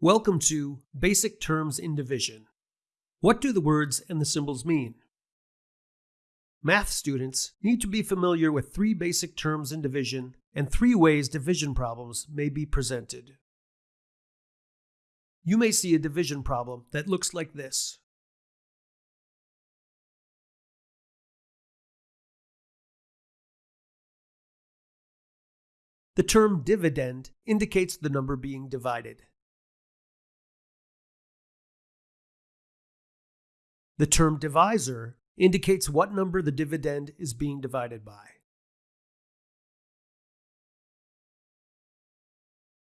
Welcome to Basic Terms in Division. What do the words and the symbols mean? Math students need to be familiar with three basic terms in division and three ways division problems may be presented. You may see a division problem that looks like this. The term dividend indicates the number being divided. The term divisor indicates what number the dividend is being divided by.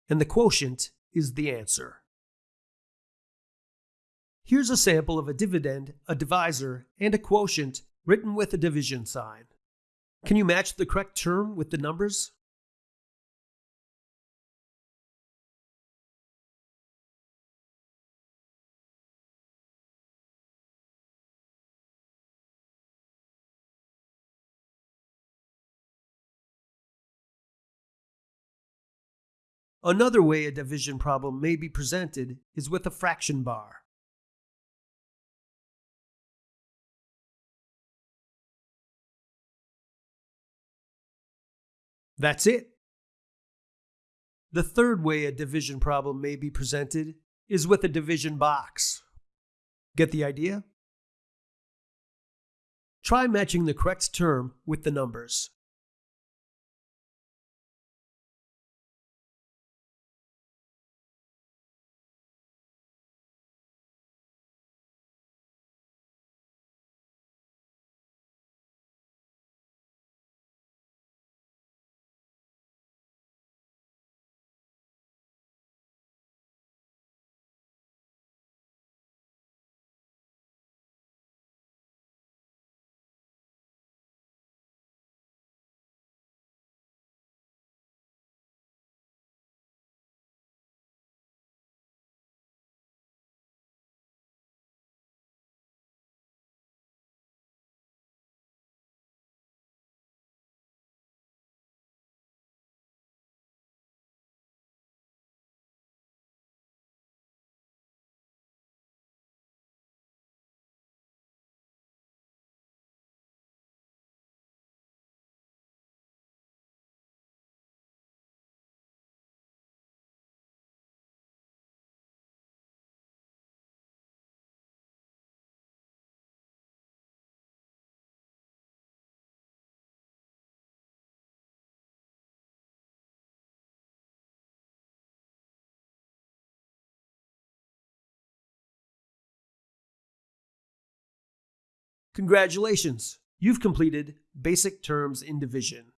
And the quotient is the answer. Here's a sample of a dividend, a divisor, and a quotient written with a division sign. Can you match the correct term with the numbers? Another way a division problem may be presented is with a fraction bar. That's it. The third way a division problem may be presented is with a division box. Get the idea? Try matching the correct term with the numbers. Congratulations! You've completed Basic Terms in Division.